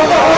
Oh,